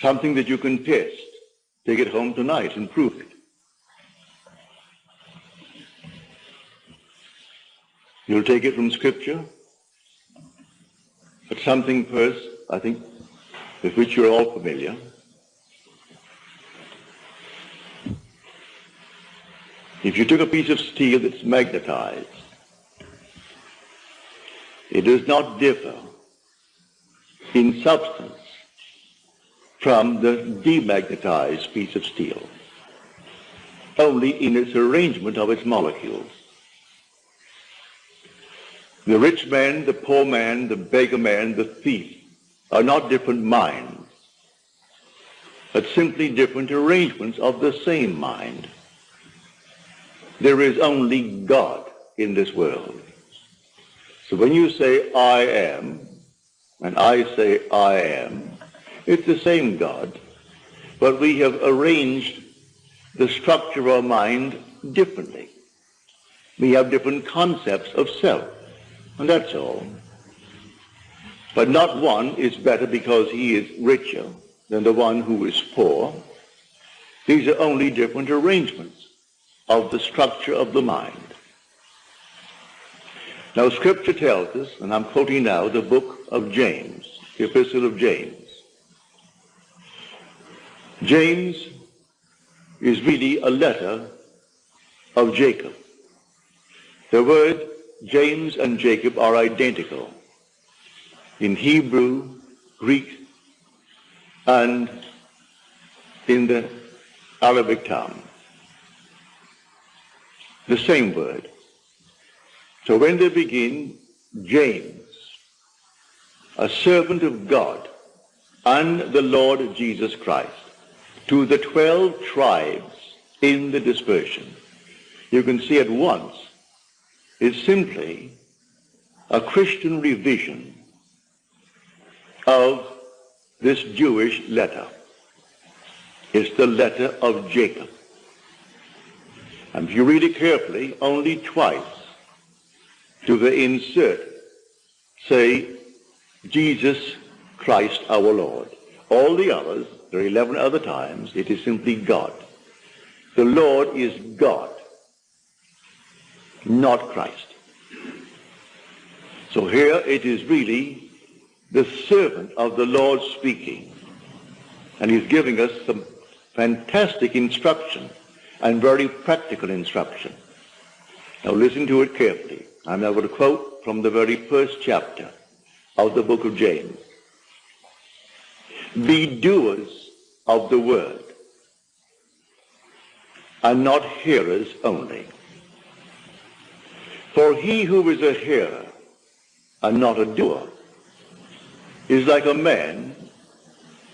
something that you can test. Take it home tonight and prove it. You'll take it from Scripture, but something first, I think, with which you're all familiar. If you took a piece of steel that's magnetized, it does not differ in substance from the demagnetized piece of steel, only in its arrangement of its molecules. The rich man, the poor man, the beggar man, the thief are not different minds, but simply different arrangements of the same mind. There is only God in this world. So when you say I am, and I say I am, it's the same God, but we have arranged the structure of our mind differently. We have different concepts of self, and that's all. But not one is better because he is richer than the one who is poor. These are only different arrangements of the structure of the mind. Now, Scripture tells us, and I'm quoting now the book of James, the Epistle of James. James is really a letter of Jacob. The word James and Jacob are identical in Hebrew, Greek, and in the Arabic tongue. The same word. So when they begin, James, a servant of God and the Lord Jesus Christ, to the 12 tribes in the dispersion, you can see at once it's simply a Christian revision of this Jewish letter. It's the letter of Jacob. And if you read it carefully, only twice do they insert, say, Jesus Christ our Lord. All the others, there are 11 other times, it is simply God. The Lord is God, not Christ. So here it is really the servant of the Lord speaking. And he's giving us some fantastic instruction and very practical instruction. Now listen to it carefully. I'm now going to quote from the very first chapter of the book of James. Be doers of the word and not hearers only. For he who is a hearer and not a doer is like a man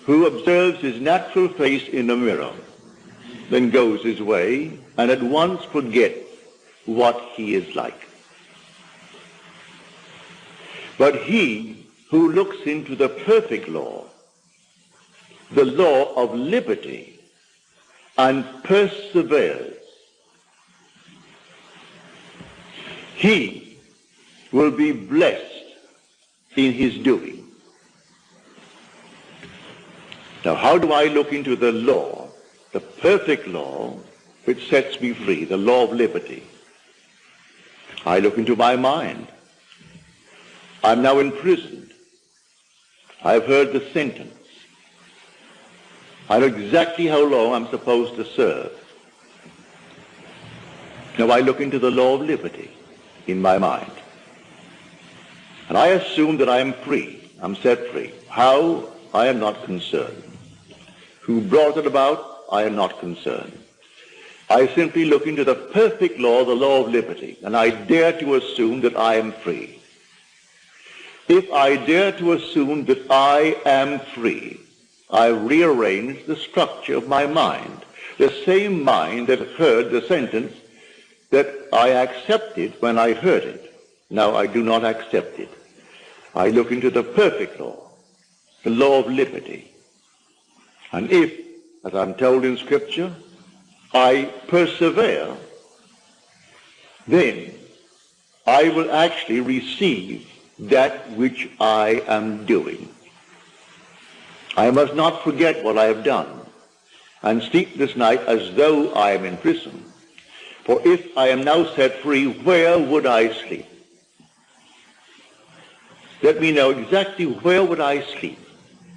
who observes his natural face in a mirror, then goes his way and at once forgets what he is like. But he who looks into the perfect law, the law of liberty, and perseveres, he will be blessed in his doing. Now, how do I look into the law, the perfect law, which sets me free, the law of liberty? I look into my mind. I'm now imprisoned. I've heard the sentence. I know exactly how long I'm supposed to serve. Now I look into the law of liberty in my mind. And I assume that I am free. I'm set free. How? I am not concerned. Who brought it about? I am not concerned. I simply look into the perfect law, the law of liberty, and I dare to assume that I am free. If I dare to assume that I am free, I rearranged the structure of my mind. The same mind that heard the sentence that I accepted when I heard it. Now I do not accept it. I look into the perfect law, the law of liberty. And if, as I'm told in Scripture, I persevere, then I will actually receive that which I am doing. I must not forget what I have done, and sleep this night as though I am in prison. For if I am now set free, where would I sleep? Let me know exactly where would I sleep.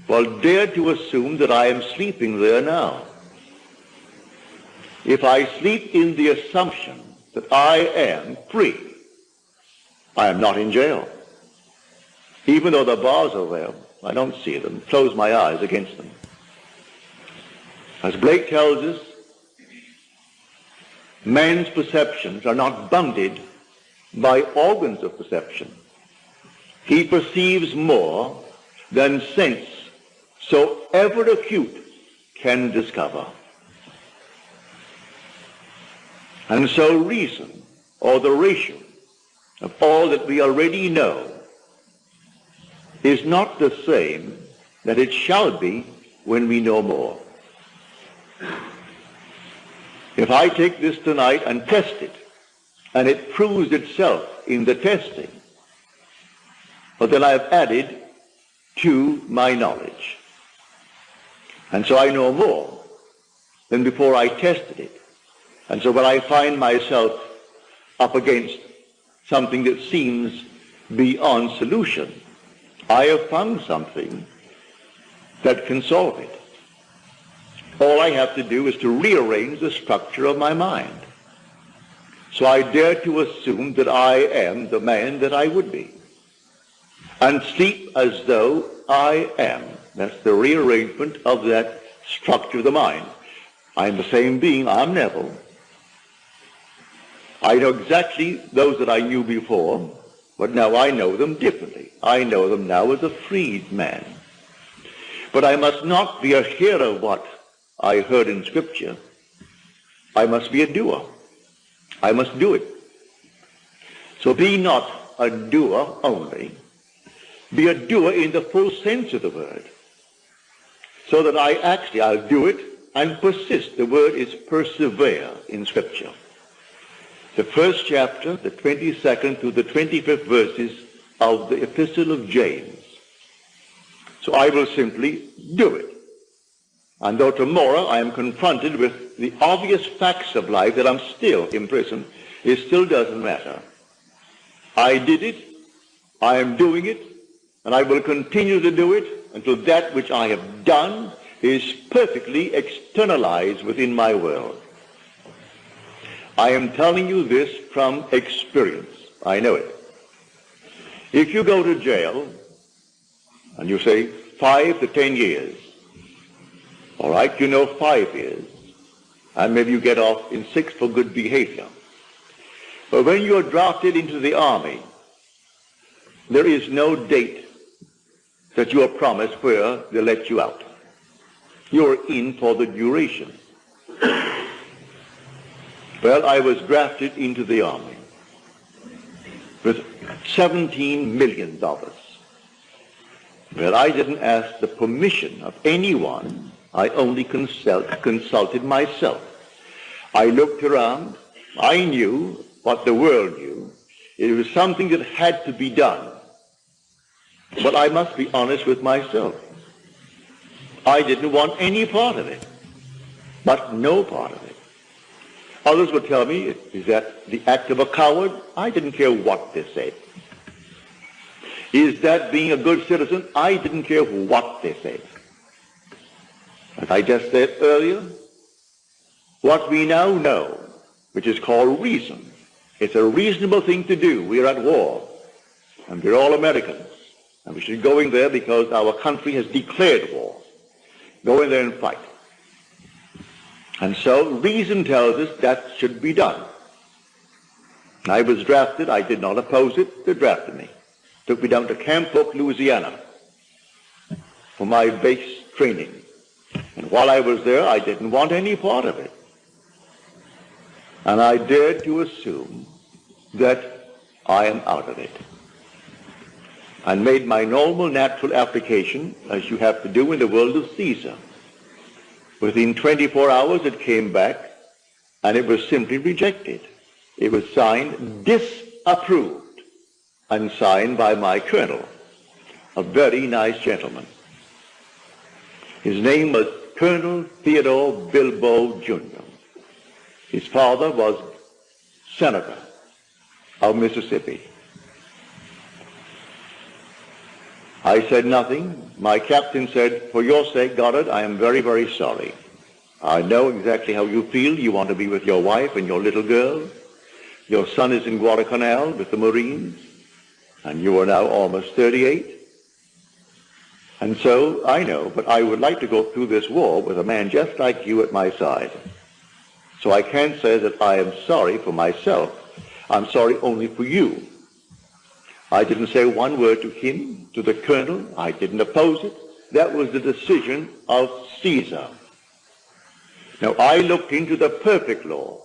Well, dare to assume that I am sleeping there now. If I sleep in the assumption that I am free, I am not in jail. Even though the bars are there, I don't see them, close my eyes against them. As Blake tells us, man's perceptions are not bounded by organs of perception. He perceives more than sense, so ever acute, can discover. And so reason, or the ratio of all that we already know, is not the same that it shall be when we know more. If I take this tonight and test it, and it proves itself in the testing, but then I have added to my knowledge. And so I know more than before I tested it. And so when I find myself up against something that seems beyond solution, I have found something that can solve it. All I have to do is to rearrange the structure of my mind. So I dare to assume that I am the man that I would be and sleep as though I am. That's the rearrangement of that structure of the mind. I'm the same being. I'm Neville. I know exactly those that I knew before, but now I know them differently. I know them now as a freed man. But I must not be a hearer of what I heard in Scripture. I must be a doer. I must do it. So be not a doer only, be a doer in the full sense of the word. So that I actually, I'll do it and persist. The word is persevere in Scripture. The first chapter, the 22nd to the 25th verses of the Epistle of James. So I will simply do it. And though tomorrow I am confronted with the obvious facts of life that I'm still in prison, it still doesn't matter. I did it, I am doing it, and I will continue to do it until that which I have done is perfectly externalized within my world. I am telling you this from experience. I know it. If you go to jail and you say five to ten years, all right, you know five years, and maybe you get off in six for good behavior. But when you're drafted into the army, there is no date that you are promised where they let you out. You're in for the duration. Well, I was drafted into the army with $17 million. Well, I didn't ask the permission of anyone. I only consult, consulted myself. I looked around. I knew what the world knew. It was something that had to be done. But I must be honest with myself. I didn't want any part of it, but no part of it. Others would tell me, is that the act of a coward? I didn't care what they said. Is that being a good citizen? I didn't care what they said. As I just said earlier, what we now know, which is called reason, it's a reasonable thing to do. We're at war, and we're all Americans. And we should go in there because our country has declared war. Go in there and fight. And so reason tells us that should be done. I was drafted. I did not oppose it. They drafted me. Took me down to Camp Polk, Louisiana for my base training. And while I was there, I didn't want any part of it. And I dared to assume that I am out of it and made my normal natural application as you have to do in the world of Caesar. Within 24 hours it came back and it was simply rejected. It was signed disapproved and signed by my colonel, a very nice gentleman. His name was Colonel Theodore Bilbo Jr. His father was Senator of Mississippi. I said nothing. My captain said, for your sake, Goddard, I am very, very sorry. I know exactly how you feel. You want to be with your wife and your little girl. Your son is in Guadalcanal with the Marines, and you are now almost 38. And so I know, but I would like to go through this war with a man just like you at my side. So I can't say that I am sorry for myself. I'm sorry only for you. I didn't say one word to him, to the colonel. I didn't oppose it. That was the decision of Caesar. Now I looked into the perfect law,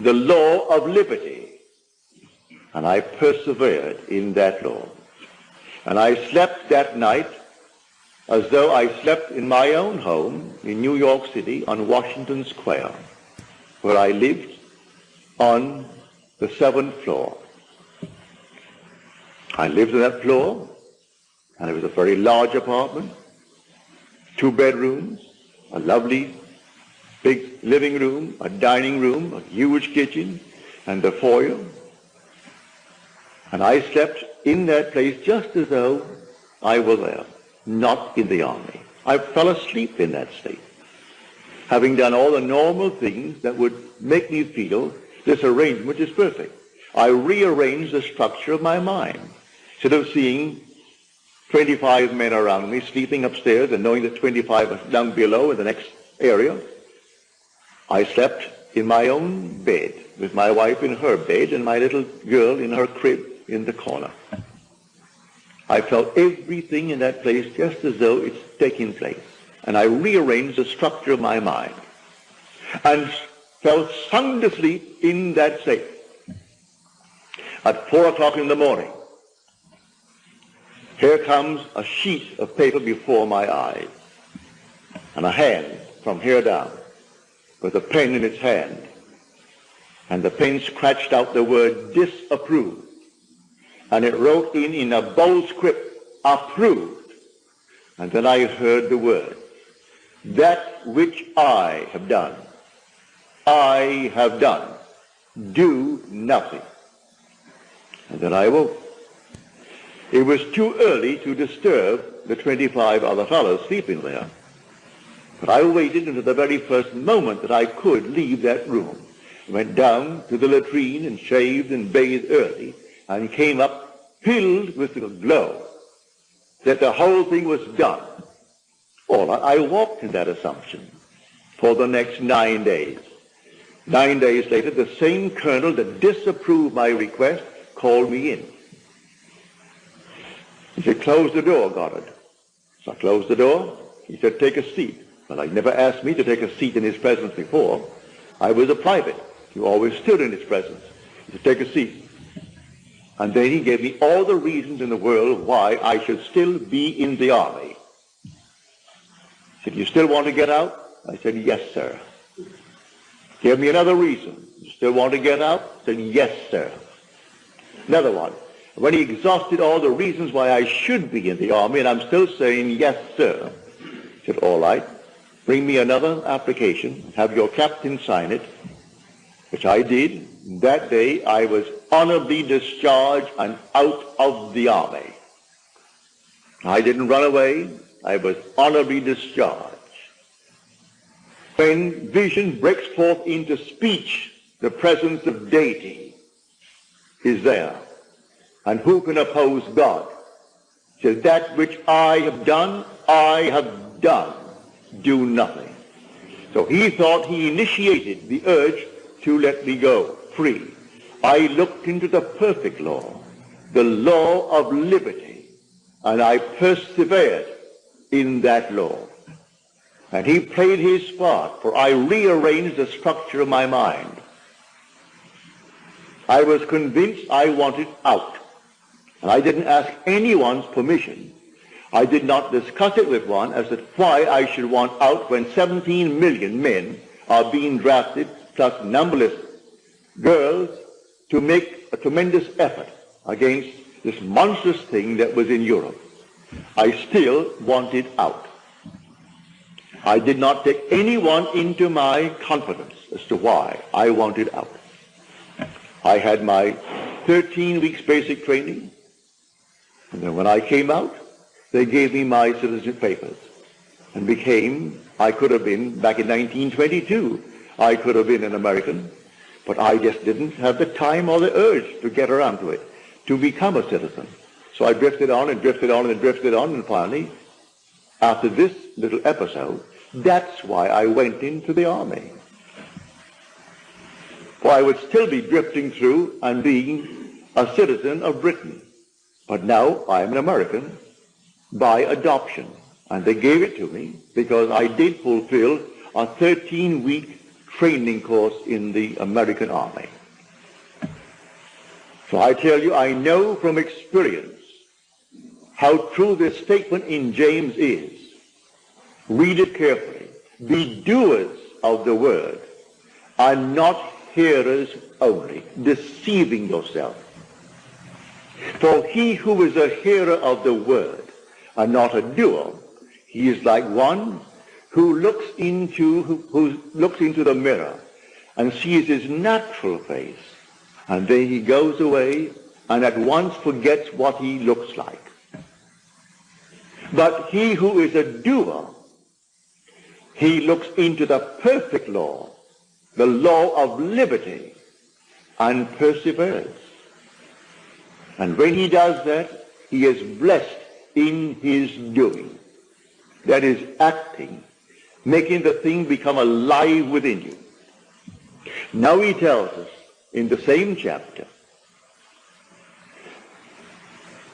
the law of liberty, and I persevered in that law. And I slept that night as though I slept in my own home in New York City on Washington Square, where I lived on the seventh floor. I lived on that floor, and it was a very large apartment, two bedrooms, a lovely big living room, a dining room, a huge kitchen, and a foyer. And I slept in that place just as though I were there, not in the army. I fell asleep in that state, having done all the normal things that would make me feel this arrangement is perfect. I rearranged the structure of my mind. Instead of seeing 25 men around me sleeping upstairs and knowing that 25 was down below in the next area, I slept in my own bed with my wife in her bed and my little girl in her crib in the corner. I felt everything in that place just as though it's taking place. And I rearranged the structure of my mind and fell sound asleep in that state. At four o'clock in the morning, here comes a sheet of paper before my eyes and a hand from here down with a pen in its hand. And the pen scratched out the word disapprove. And it wrote in in a bold script, approved. And then I heard the word, that which I have done, I have done. Do nothing. And then I woke. It was too early to disturb the 25 other fellows sleeping there. But I waited until the very first moment that I could leave that room. Went down to the latrine and shaved and bathed early and came up filled with the glow that the whole thing was done. All I walked in that assumption for the next nine days. Nine days later, the same colonel that disapproved my request called me in. He said, close the door, Goddard. So I closed the door. He said, take a seat. But he never asked me to take a seat in his presence before. I was a private. He always stood in his presence. He said, take a seat. And then he gave me all the reasons in the world why I should still be in the army. He said, you still want to get out? I said, yes, sir. Give me another reason. You still want to get out? I said, yes, sir. Another one. When he exhausted all the reasons why I should be in the army, and I'm still saying, yes, sir, he said, all right, bring me another application, have your captain sign it, which I did. That day I was honorably discharged and out of the army. I didn't run away. I was honorably discharged. When vision breaks forth into speech, the presence of deity is there. And who can oppose God? Says, that which I have done, I have done. Do nothing. So he thought he initiated the urge to let me go free. I looked into the perfect law, the law of liberty, and I persevered in that law. And he played his part, for I rearranged the structure of my mind. I was convinced I wanted out. And I didn't ask anyone's permission. I did not discuss it with one as to why I should want out when 17 million men are being drafted, plus numberless girls, to make a tremendous effort against this monstrous thing that was in Europe. I still wanted out. I did not take anyone into my confidence as to why I wanted out. I had my 13 weeks basic training, and then when I came out, they gave me my citizenship papers and became, I could have been, back in 1922, I could have been an American, but I just didn't have the time or the urge to get around to it, to become a citizen. So I drifted on and drifted on and drifted on, and finally, after this little episode, that's why I went into the army. For I would still be drifting through and being a citizen of Britain. But now I am an American by adoption. And they gave it to me because I did fulfill a 13-week training course in the American Army. So I tell you, I know from experience how true this statement in James is. Read it carefully. Be doers of the word and not hearers only, deceiving yourself. For he who is a hearer of the word and not a doer, he is like one who looks into who, who looks into the mirror and sees his natural face, and then he goes away and at once forgets what he looks like. But he who is a doer, he looks into the perfect law, the law of liberty, and perseveres. And when he does that, he is blessed in his doing. That is acting, making the thing become alive within you. Now he tells us in the same chapter,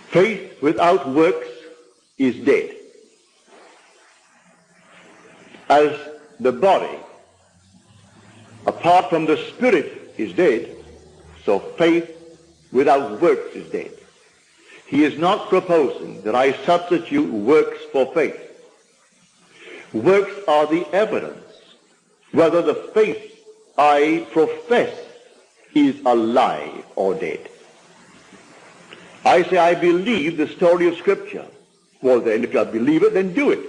faith without works is dead. As the body, apart from the spirit, is dead, so faith without works is dead. He is not proposing that I substitute works for faith. Works are the evidence whether the faith I profess is alive or dead. I say I believe the story of Scripture. Well then, if you believe it, then do it.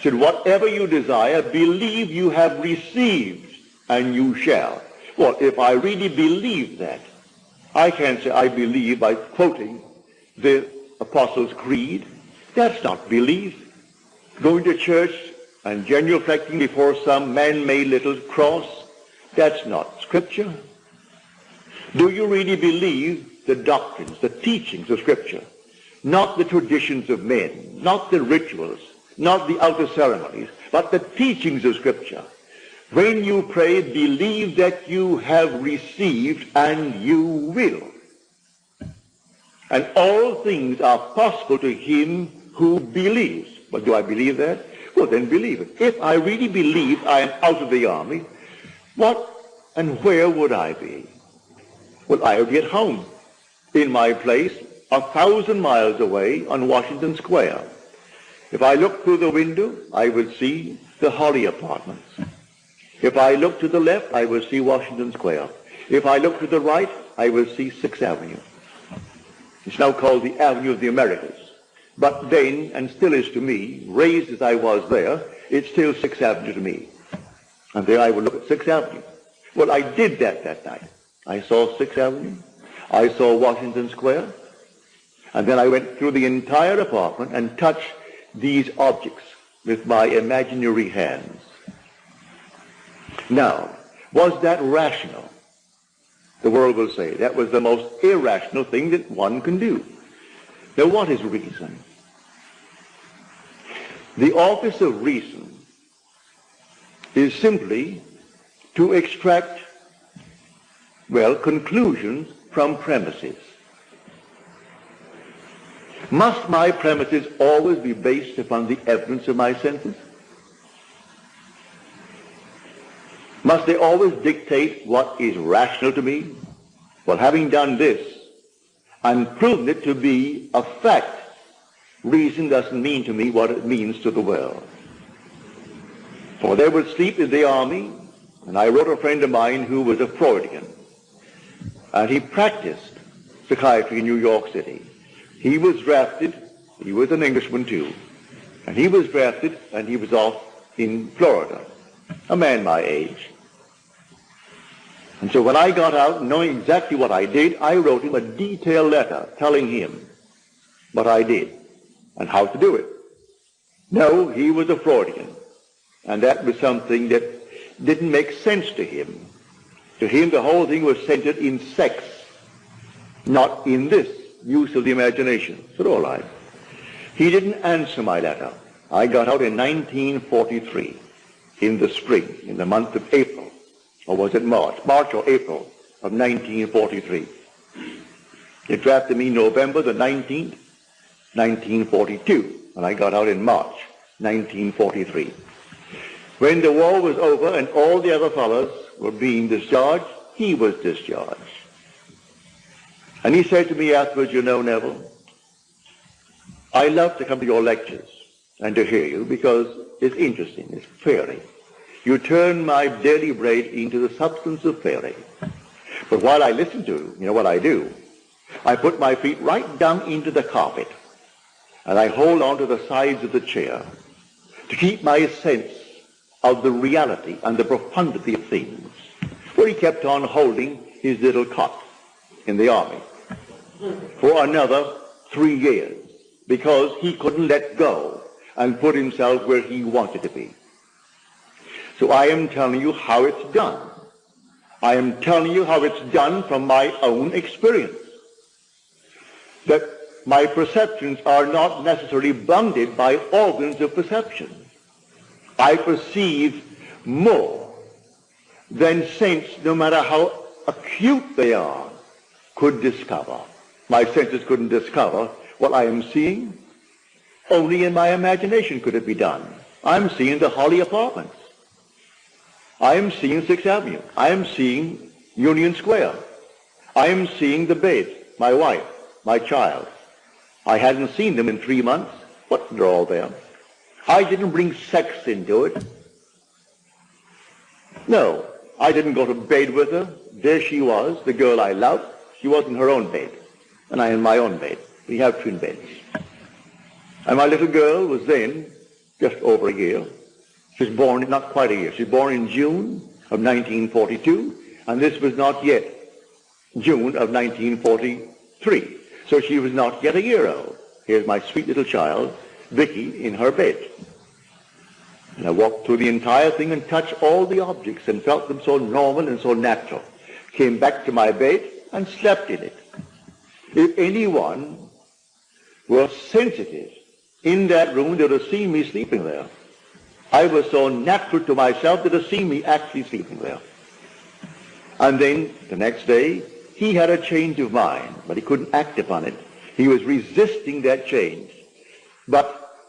Said, whatever you desire, believe you have received, and you shall. Well, if I really believe that, I can't say I believe by quoting the Apostles' Creed. That's not belief. Going to church and genuflecting before some man-made little cross, that's not Scripture. Do you really believe the doctrines, the teachings of Scripture? Not the traditions of men, not the rituals, not the outer ceremonies, but the teachings of Scripture. When you pray, believe that you have received and you will. And all things are possible to him who believes. But do I believe that? Well, then believe it. If I really believe I am out of the army, what and where would I be? Well, I would be at home in my place a thousand miles away on Washington Square. If I look through the window, I would see the Holly Apartments. If I look to the left, I will see Washington Square. If I look to the right, I will see Sixth Avenue. It's now called the Avenue of the Americas. But then, and still is to me, raised as I was there, it's still Sixth Avenue to me. And there I will look at Sixth Avenue. Well, I did that that night. I saw Sixth Avenue. I saw Washington Square. And then I went through the entire apartment and touched these objects with my imaginary hands. Now, was that rational? The world will say that was the most irrational thing that one can do. Now, what is reason? The office of reason is simply to extract, well, conclusions from premises. Must my premises always be based upon the evidence of my senses? Must they always dictate what is rational to me? Well, having done this and proven it to be a fact, reason doesn't mean to me what it means to the world. For they would sleep in the army, and I wrote a friend of mine who was a Freudian, and he practiced psychiatry in New York City. He was drafted, he was an Englishman too, And he was drafted, and he was off in Florida, a man my age. And so when I got out, knowing exactly what I did, I wrote him a detailed letter telling him what I did and how to do it. No, he was a Freudian. And that was something that didn't make sense to him. To him, the whole thing was centered in sex, not in this use of the imagination. So all right. He didn't answer my letter. I got out in 1943, in the spring, in the month of April, or was it March? March or April of 1943. They drafted me November the 19th, 1942, and I got out in March 1943. When the war was over and all the other fellows were being discharged, he was discharged. And he said to me afterwards, you know, Neville, I love to come to your lectures and to hear you because it's interesting, it's fairy. You turn my daily bread into the substance of fairy. But while I listen to you, you know what I do? I put my feet right down into the carpet and I hold on to the sides of the chair to keep my sense of the reality and the profundity of things. For he kept on holding his little cot in the army for another three years because he couldn't let go and put himself where he wanted to be. So I am telling you how it's done. I am telling you how it's done from my own experience. That my perceptions are not necessarily bounded by organs of perception. I perceive more than sense, no matter how acute they are, could discover. My senses couldn't discover what I am seeing. Only in my imagination could it be done. I'm seeing the Holly Apartments. I am seeing Sixth Avenue. I am seeing Union Square. I am seeing the bed, my wife, my child. I hadn't seen them in three months, but they're all there. I didn't bring sex into it. No, I didn't go to bed with her. There she was, the girl I loved. She was in her own bed, and I in my own bed. We have twin beds. And my little girl was then just over a year. She was born, not quite a year. She was born in June of 1942, and this was not yet June of 1943. So she was not yet a year old. Here's my sweet little child, Vicky, in her bed. And I walked through the entire thing and touched all the objects and felt them so normal and so natural. Came back to my bed and slept in it. If anyone were sensitive in that room, they would have seen me sleeping there. I was so natural to myself that would see me actually sleeping there. And then the next day, he had a change of mind, but he couldn't act upon it. He was resisting that change. But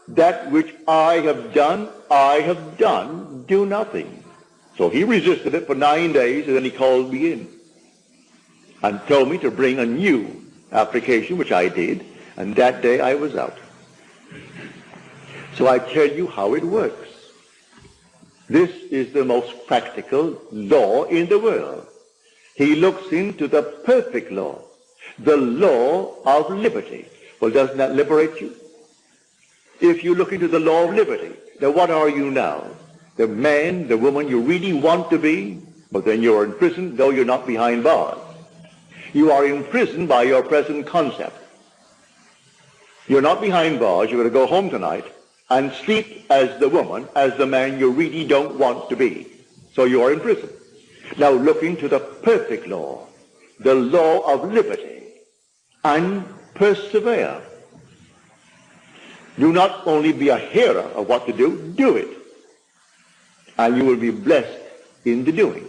that which I have done, I have done, do nothing. So he resisted it for nine days, and then he called me in and told me to bring a new application, which I did, and that day I was out. So I tell you how it works. This is the most practical law in the world. He looks into the perfect law, the law of liberty. Well, doesn't that liberate you? If you look into the law of liberty, then what are you now? The man, the woman you really want to be, but then you're in prison, though you're not behind bars. You are in prison by your present concept. You're not behind bars. You're going to go home tonight and sleep as the woman, as the man you really don't want to be. So you are in prison. Now look into the perfect law, the law of liberty, and persevere. Do not only be a hearer of what to do, do it. And you will be blessed in the doing.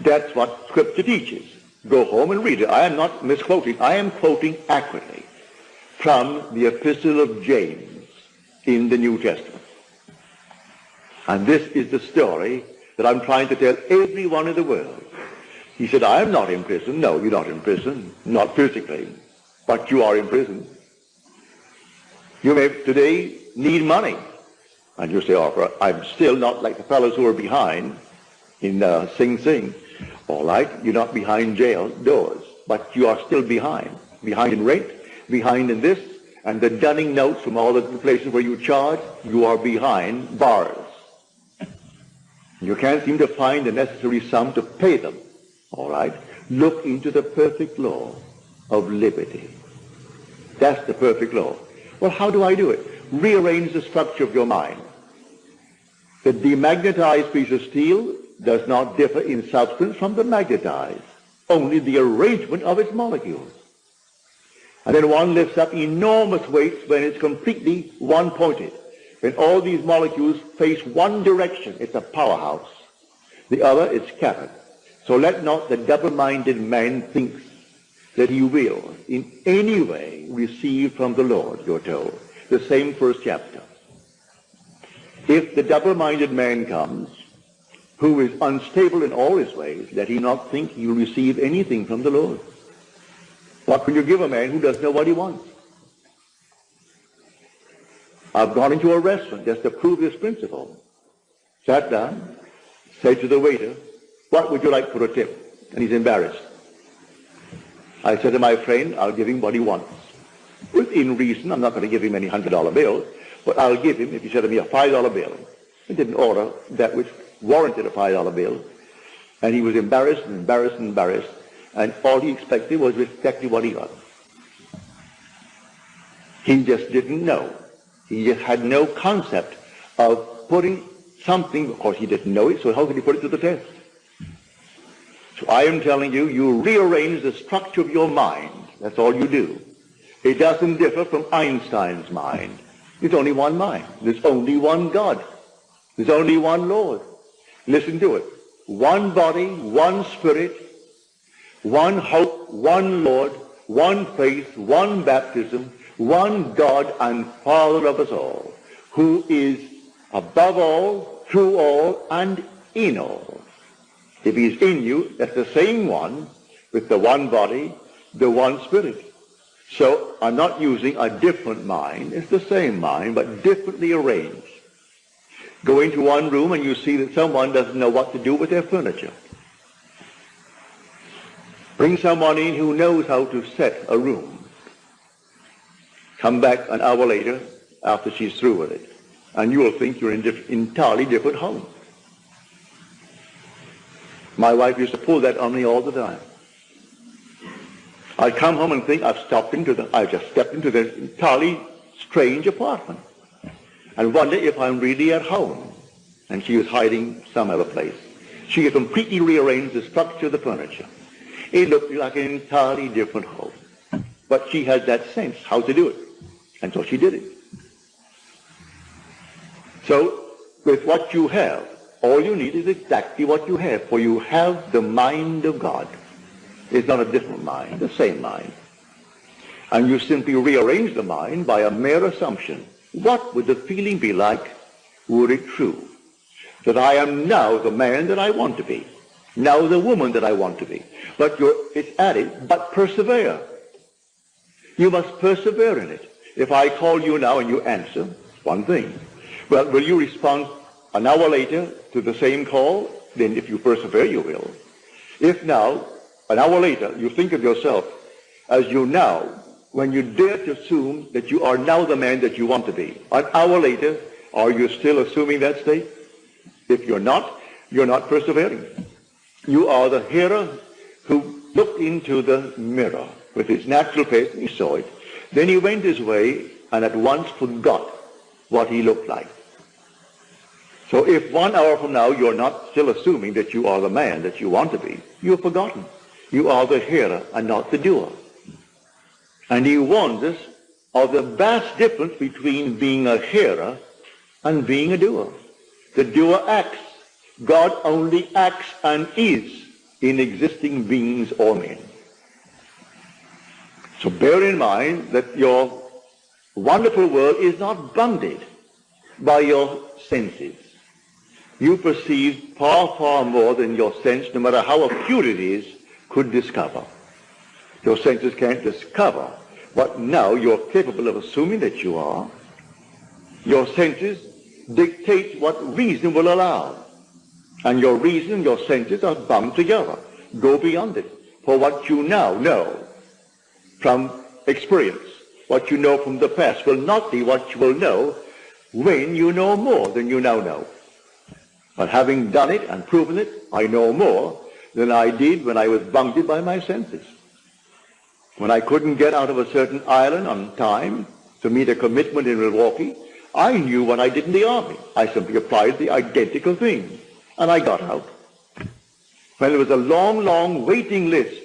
That's what Scripture teaches. Go home and read it. I am not misquoting. I am quoting accurately from the Epistle of James in the New Testament. And this is the story that I'm trying to tell everyone in the world. He said, I am not in prison. No, you're not in prison. Not physically. But you are in prison. You may today need money. And you say, oh, I'm still not like the fellows who are behind in uh, Sing Sing. All right, you're not behind jail doors, but you are still behind. Behind in rent, behind in this, and the dunning notes from all the places where you charge, you are behind bars. You can't seem to find the necessary sum to pay them. All right? Look into the perfect law of liberty. That's the perfect law. Well, how do I do it? Rearrange the structure of your mind. The demagnetized piece of steel does not differ in substance from the magnetized, only the arrangement of its molecules. And then one lifts up enormous weights when it's completely one-pointed. When all these molecules face one direction, it's a powerhouse. The other is scattered. So let not the double-minded man think that he will in any way receive from the Lord, you're told. The same first chapter. If the double-minded man comes, who is unstable in all his ways, let he not think he will receive anything from the Lord. What can you give a man who doesn't know what he wants? I've gone into a restaurant just to prove this principle. Sat down, said to the waiter, what would you like for a tip? And he's embarrassed. I said to my friend, I'll give him what he wants. Within reason, I'm not going to give him any $100 bills, but I'll give him, if he said to me, a $5 bill. He didn't order that which warranted a $5 bill. And he was embarrassed and embarrassed and embarrassed. And all he expected was exactly what he got. He just didn't know. He just had no concept of putting something, of course he didn't know it, so how could he put it to the test? So I am telling you, you rearrange the structure of your mind. That's all you do. It doesn't differ from Einstein's mind. There's only one mind. There's only one God. There's only one Lord. Listen to it. One body, one spirit, one hope, one Lord, one faith, one baptism, one God and Father of us all, who is above all, through all, and in all. If he's in you, that's the same one with the one body, the one spirit. So I'm not using a different mind. It's the same mind, but differently arranged. Go into one room and you see that someone doesn't know what to do with their furniture. Bring someone in who knows how to set a room. Come back an hour later after she's through with it, and you will think you're in an entirely different home. My wife used to pull that on me all the time. I'd come home and think I've stopped into the, I've just stepped into this entirely strange apartment and wonder if I'm really at home. And she was hiding some other place. She had completely rearranged the structure of the furniture. It looked like an entirely different home. But she had that sense how to do it. And so she did it. So, with what you have, all you need is exactly what you have, for you have the mind of God. It's not a different mind, the same mind. And you simply rearrange the mind by a mere assumption. What would the feeling be like were it true that I am now the man that I want to be, now the woman that I want to be? But it's added, but persevere. You must persevere in it. If I call you now and you answer, one thing. Well, will you respond an hour later to the same call? Then if you persevere, you will. If now, an hour later, you think of yourself as you now when you dare to assume that you are now the man that you want to be. An hour later, are you still assuming that state? If you're not, you're not persevering. You are the hero who looked into the mirror with his natural face and he saw it. Then he went his way and at once forgot what he looked like. So if one hour from now you're not still assuming that you are the man that you want to be, you've forgotten. You are the hearer and not the doer. And he warns us of the vast difference between being a hearer and being a doer. The doer acts. God only acts and is in existing beings or men. So bear in mind that your wonderful world is not bounded by your senses. You perceive far, far more than your sense, no matter how acute it is, could discover. Your senses can't discover what now you're capable of assuming that you are. Your senses dictate what reason will allow. And your reason and your senses are bound together. Go beyond it. For what you now know from experience, what you know from the past will not be what you will know when you know more than you now know. But having done it and proven it, I know more than I did when I was bungled by my senses. When I couldn't get out of a certain island on time to meet a commitment in Milwaukee, I knew what I did in the army. I simply applied the identical thing, and I got out. Well, there was a long, long waiting list,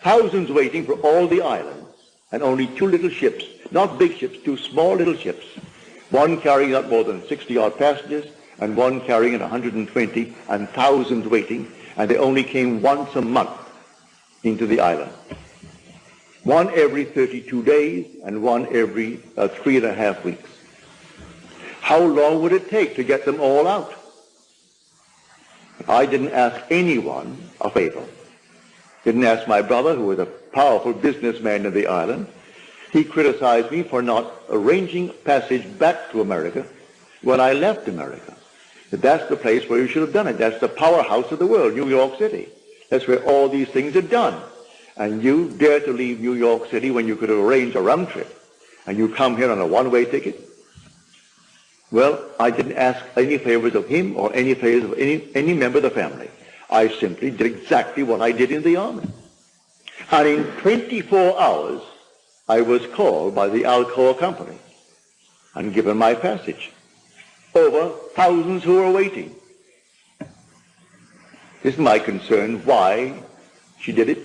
thousands waiting for all the islands, and only two little ships, not big ships, two small little ships, one carrying not more than 60-odd passengers, and one carrying 120, and thousands waiting, and they only came once a month into the island. One every 32 days, and one every uh, three and a half weeks. How long would it take to get them all out? I didn't ask anyone a favor. Didn't ask my brother, who was a powerful businessman in the island. He criticized me for not arranging passage back to America when I left America. That's the place where you should have done it. That's the powerhouse of the world, New York City. That's where all these things are done. And you dare to leave New York City when you could arrange a round trip. And you come here on a one-way ticket? Well, I didn't ask any favors of him or any favors of any, any member of the family. I simply did exactly what I did in the army. And in 24 hours, I was called by the Alcoa company and given my passage over thousands who were waiting. Isn't my concern why she did it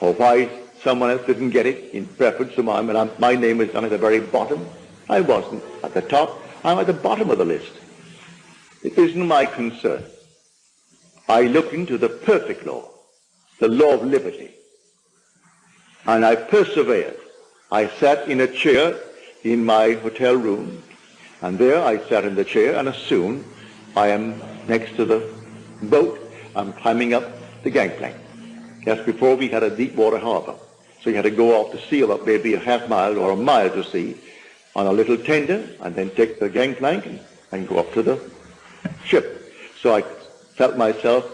or why someone else didn't get it in preference to mine, but my name is down at the very bottom. I wasn't at the top. I'm at the bottom of the list. It isn't my concern. I look into the perfect law, the law of liberty. And I persevered. I sat in a chair in my hotel room, and there I sat in the chair, and soon I am next to the boat, I'm climbing up the gangplank. Just before we had a deep water harbor. So you had to go off to seal up maybe a half mile or a mile to sea on a little tender and then take the gangplank and, go up to the ship. So I felt myself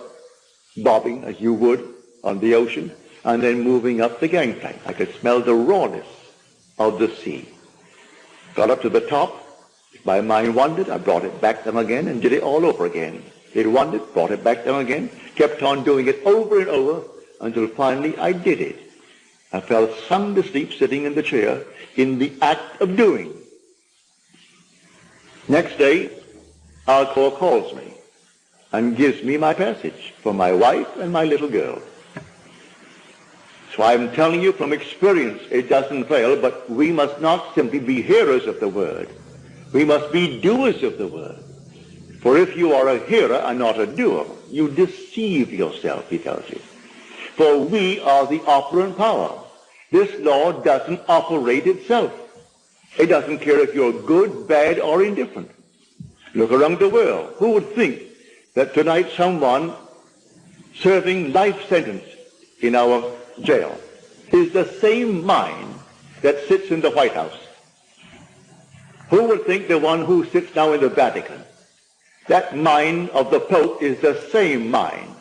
bobbing as you would on the ocean and then moving up the gangplank. I could smell the rawness of the sea. Got up to the top. My mind wandered. I brought it back down again and did it all over again. It wandered, brought it back down again, kept on doing it over and over until finally I did it. I fell sound asleep sitting in the chair in the act of doing. Next day, Alcoa calls me and gives me my passage for my wife and my little girl. So I'm telling you from experience, it doesn't fail, but we must not simply be hearers of the word. We must be doers of the word. For if you are a hearer and not a doer, you deceive yourself, he tells you. For we are the operant power. This law doesn't operate itself. It doesn't care if you're good, bad, or indifferent. Look around the world. Who would think that tonight someone serving life sentence in our jail is the same mind that sits in the White House? Who would think the one who sits now in the Vatican, that mind of the Pope is the same mind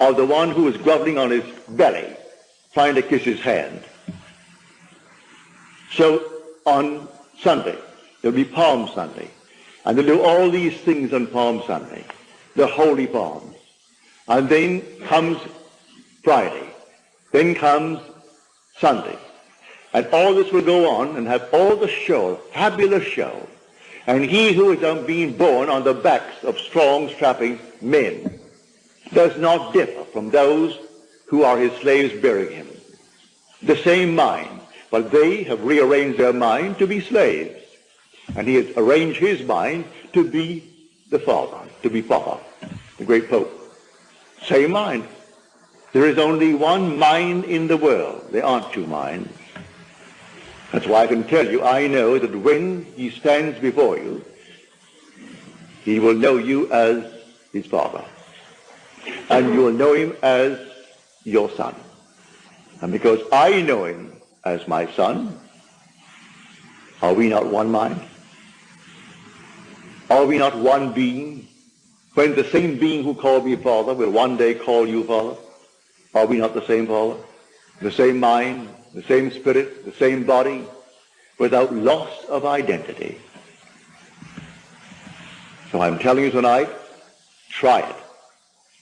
of the one who is groveling on his belly, trying to kiss his hand? So on Sunday, there'll be Palm Sunday. And they'll do all these things on Palm Sunday, the holy palms. And then comes Friday. Then comes Sunday. And all this will go on and have all the show, fabulous show. And he who is um, being born on the backs of strong, strapping men does not differ from those who are his slaves bearing him. The same mind, but they have rearranged their mind to be slaves. And he has arranged his mind to be the Father, to be Papa, the great Pope. Same mind. There is only one mind in the world. There aren't two minds. That's why I can tell you, I know that when he stands before you, he will know you as his father. And you will know him as your son. And because I know him as my son? Are we not one mind? Are we not one being? When the same being who called me Father will one day call you Father, are we not the same Father? The same mind, the same spirit, the same body, without loss of identity. So I'm telling you tonight, try it.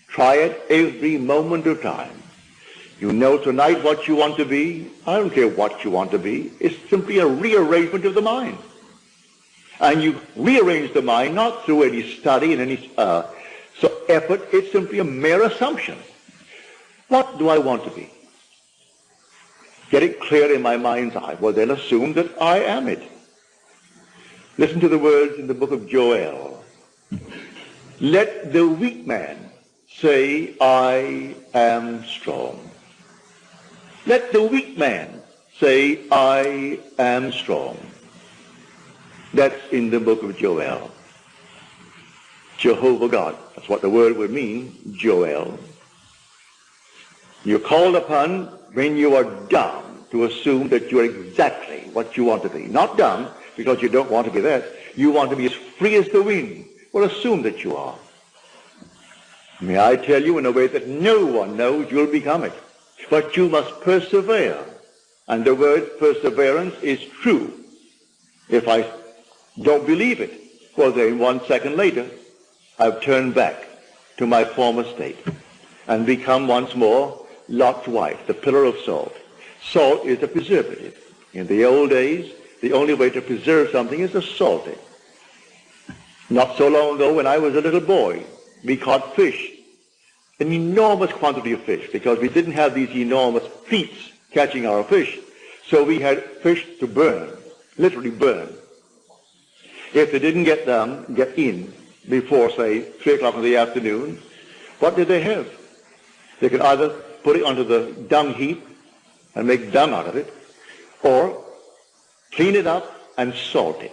Try it every moment of time. You know tonight what you want to be. I don't care what you want to be. It's simply a rearrangement of the mind. And you rearrange the mind not through any study and any uh, so effort. It's simply a mere assumption. What do I want to be? Get it clear in my mind's eye. Well, then assume that I am it. Listen to the words in the book of Joel. Let the weak man say, I am strong. Let the weak man say, I am strong. That's in the book of Joel. Jehovah God. That's what the word would mean, Joel. You're called upon when you are dumb to assume that you're exactly what you want to be. Not dumb because you don't want to be that. You want to be as free as the wind. Well, assume that you are. May I tell you in a way that no one knows you'll become it. But you must persevere. And the word perseverance is true. If I don't believe it, well then one second later, I've turned back to my former state and become once more Lot's wife, the pillar of salt. Salt is a preservative. In the old days, the only way to preserve something is to salt it. Not so long ago, when I was a little boy, we caught fish an enormous quantity of fish because we didn't have these enormous fleets catching our fish. So we had fish to burn, literally burn. If they didn't get them, get in before, say, 3 o'clock in the afternoon, what did they have? They could either put it onto the dung heap and make dung out of it, or clean it up and salt it.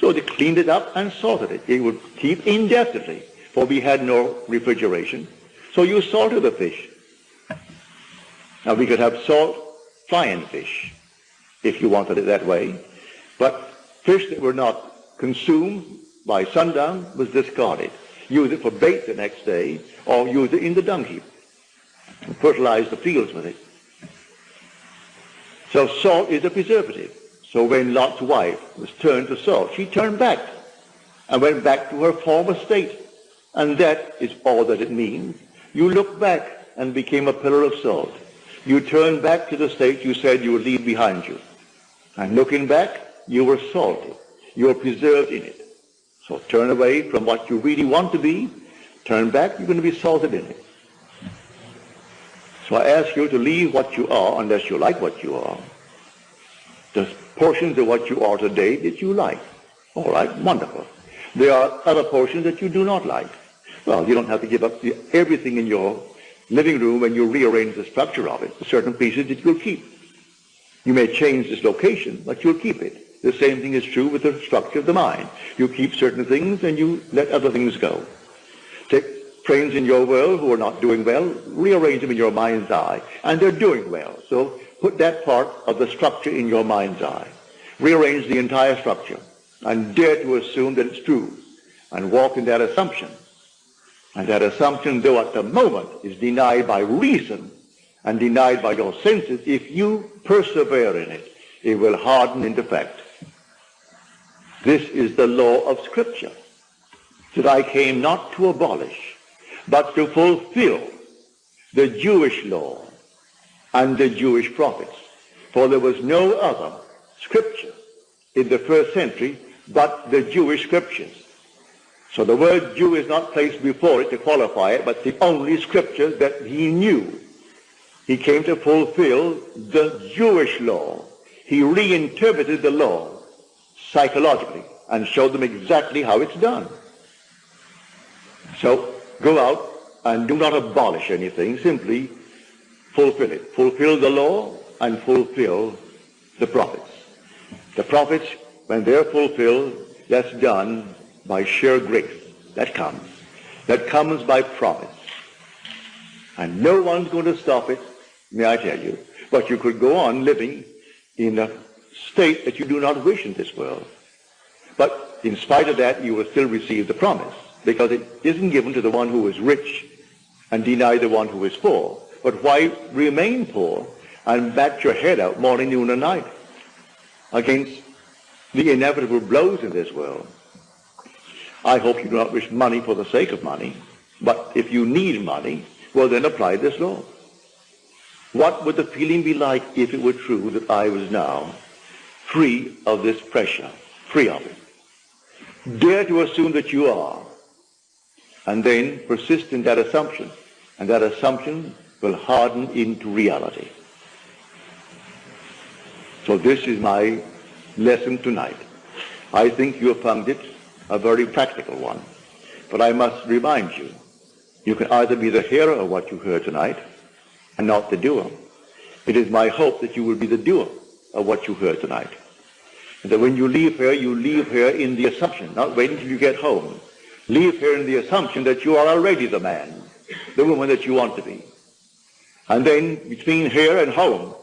So they cleaned it up and salted it. It would keep indefinitely, for we had no refrigeration. So you salted the fish. Now we could have salt flying fish if you wanted it that way. But fish that were not consumed by sundown was discarded. Use it for bait the next day or use it in the dung heap and fertilize the fields with it. So salt is a preservative. So when Lot's wife was turned to salt, she turned back and went back to her former state. And that is all that it means. You looked back and became a pillar of salt. You turned back to the state you said you would leave behind you. And looking back, you were salted. You were preserved in it. So turn away from what you really want to be. Turn back, you're going to be salted in it. So I ask you to leave what you are unless you like what you are. There's portions of what you are today that you like. All right, wonderful. There are other portions that you do not like. Well, you don't have to give up everything in your living room when you rearrange the structure of it. Certain pieces that you'll keep. You may change this location, but you'll keep it. The same thing is true with the structure of the mind. You keep certain things and you let other things go. Take friends in your world who are not doing well, rearrange them in your mind's eye, and they're doing well. So put that part of the structure in your mind's eye. Rearrange the entire structure and dare to assume that it's true and walk in that assumption and that assumption, though at the moment is denied by reason and denied by your senses, if you persevere in it, it will harden into fact. This is the law of Scripture, that I came not to abolish, but to fulfill the Jewish law and the Jewish prophets. For there was no other scripture in the first century but the Jewish scriptures. So the word Jew is not placed before it to qualify it, but the only scripture that he knew. He came to fulfill the Jewish law. He reinterpreted the law psychologically and showed them exactly how it's done. So go out and do not abolish anything, simply fulfill it. Fulfill the law and fulfill the prophets. The prophets, when they're fulfilled, that's done by sheer grace. That comes. That comes by promise. And no one's going to stop it, may I tell you. But you could go on living in a state that you do not wish in this world. But in spite of that, you will still receive the promise because it isn't given to the one who is rich and deny the one who is poor. But why remain poor and bat your head out morning, noon, and night against the inevitable blows in this world. I hope you do not wish money for the sake of money, but if you need money, well then apply this law. What would the feeling be like if it were true that I was now free of this pressure, free of it? Dare to assume that you are, and then persist in that assumption, and that assumption will harden into reality. So this is my lesson tonight. I think you have found it a very practical one. But I must remind you, you can either be the hearer of what you heard tonight and not the doer. It is my hope that you will be the doer of what you heard tonight. And that when you leave here, you leave here in the assumption, not wait until you get home. Leave here in the assumption that you are already the man, the woman that you want to be. And then between here and home,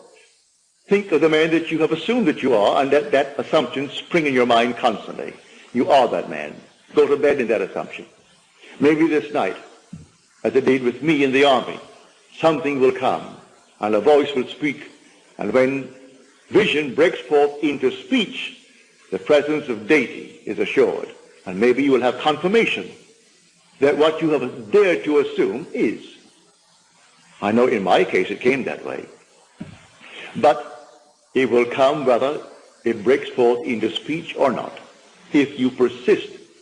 think of the man that you have assumed that you are and let that assumption spring in your mind constantly. You are that man. Go to bed in that assumption. Maybe this night, as it did with me in the army, something will come and a voice will speak. And when vision breaks forth into speech, the presence of deity is assured. And maybe you will have confirmation that what you have dared to assume is. I know in my case it came that way. But it will come whether it breaks forth into speech or not if you persist